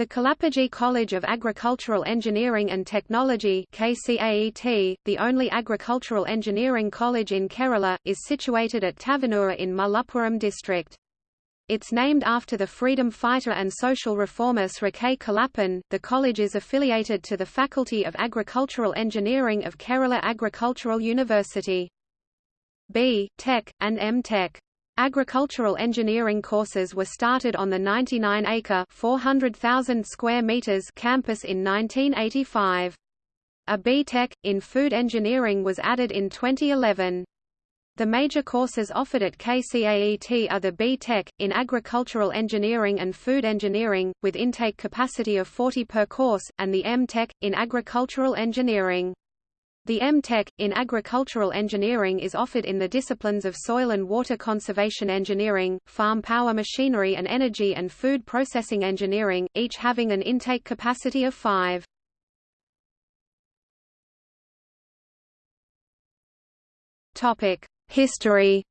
The Kelappaji College of Agricultural Engineering and Technology KCAET, the only agricultural engineering college in Kerala, is situated at Tavanura in Malappuram district. It's named after the freedom fighter and social reformer Sri. Kelappan. The college is affiliated to the Faculty of Agricultural Engineering of Kerala Agricultural University. B. Tech, and M. Tech. Agricultural engineering courses were started on the 99-acre (400,000 square meters) campus in 1985. A B.Tech, in food engineering was added in 2011. The major courses offered at KCAET are the B.Tech, in agricultural engineering and food engineering, with intake capacity of 40 per course, and the M.Tech, in agricultural engineering. The M.Tech, in agricultural engineering is offered in the disciplines of soil and water conservation engineering, farm power machinery and energy and food processing engineering, each having an intake capacity of five. History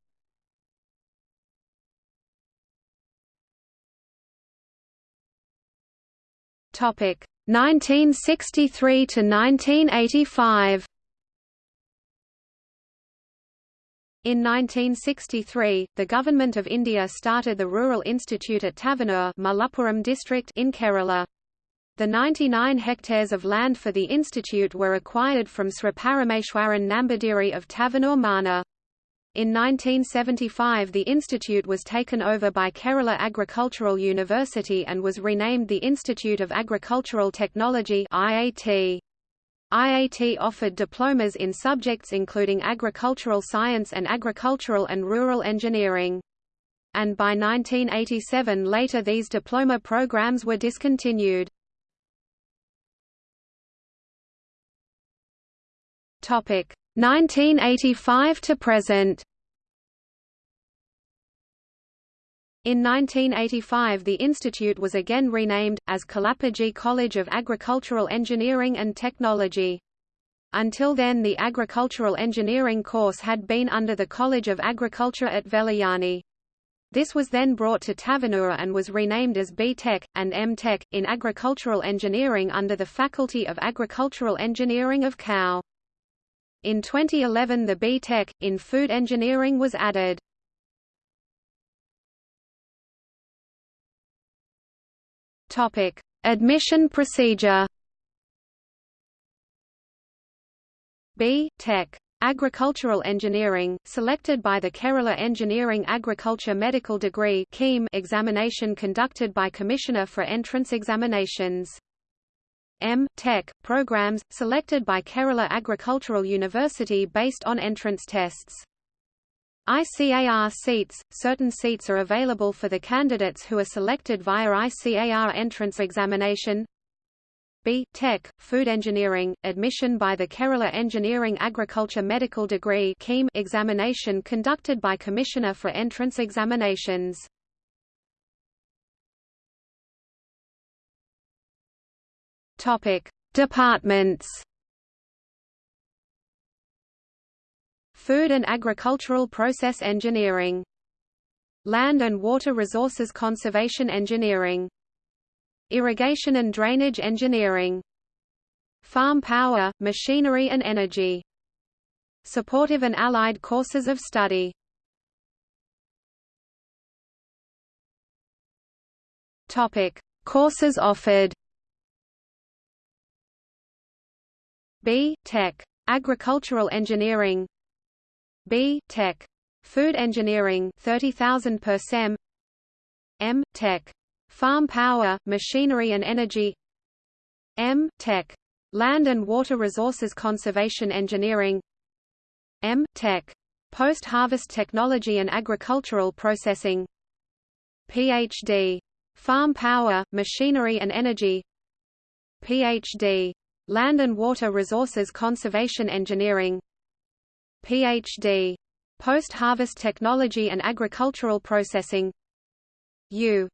Topic 1963 to 1985 In 1963, the Government of India started the Rural Institute at Tavanur Malappuram district in Kerala. The 99 hectares of land for the institute were acquired from Sri Parameshwaran Nambudiri of Tavanur Mana. In 1975 the institute was taken over by Kerala Agricultural University and was renamed the Institute of Agricultural Technology IAT. IAT offered diplomas in subjects including agricultural science and agricultural and rural engineering. And by 1987 later these diploma programs were discontinued. Topic 1985 to present In 1985 the institute was again renamed, as Kelappaji College of Agricultural Engineering and Technology. Until then the agricultural engineering course had been under the College of Agriculture at Vellayani. This was then brought to Tavanura and was renamed as B.Tech, and M.Tech, in agricultural engineering under the Faculty of Agricultural Engineering of KAU. In 2011 the B.Tech, in food engineering was added. Topic: Admission procedure. B. Tech. Agricultural Engineering, selected by the Kerala Engineering Agriculture Medical Degree examination conducted by Commissioner for Entrance Examinations. M. Tech, programs, selected by Kerala Agricultural University based on entrance tests. ICAR seats – Certain seats are available for the candidates who are selected via ICAR entrance examination B. Tech, Food Engineering, admission by the Kerala Engineering Agriculture Medical Degree examination conducted by Commissioner for Entrance Examinations. Departments Food and Agricultural Process Engineering. Land and Water Resources Conservation Engineering. Irrigation and Drainage Engineering. Farm Power, Machinery and Energy. Supportive and allied courses of study. Topic: Courses offered. B. Tech. Agricultural Engineering B. Tech. Food Engineering 30,000 per sem M. Tech. Farm Power, Machinery and Energy M. Tech. Land and Water Resources Conservation Engineering M. Tech. Post-Harvest Technology and Agricultural Processing Ph.D. Farm Power, Machinery and Energy Ph.D. Land and Water Resources Conservation Engineering Ph.D. Post-Harvest Technology and Agricultural Processing U.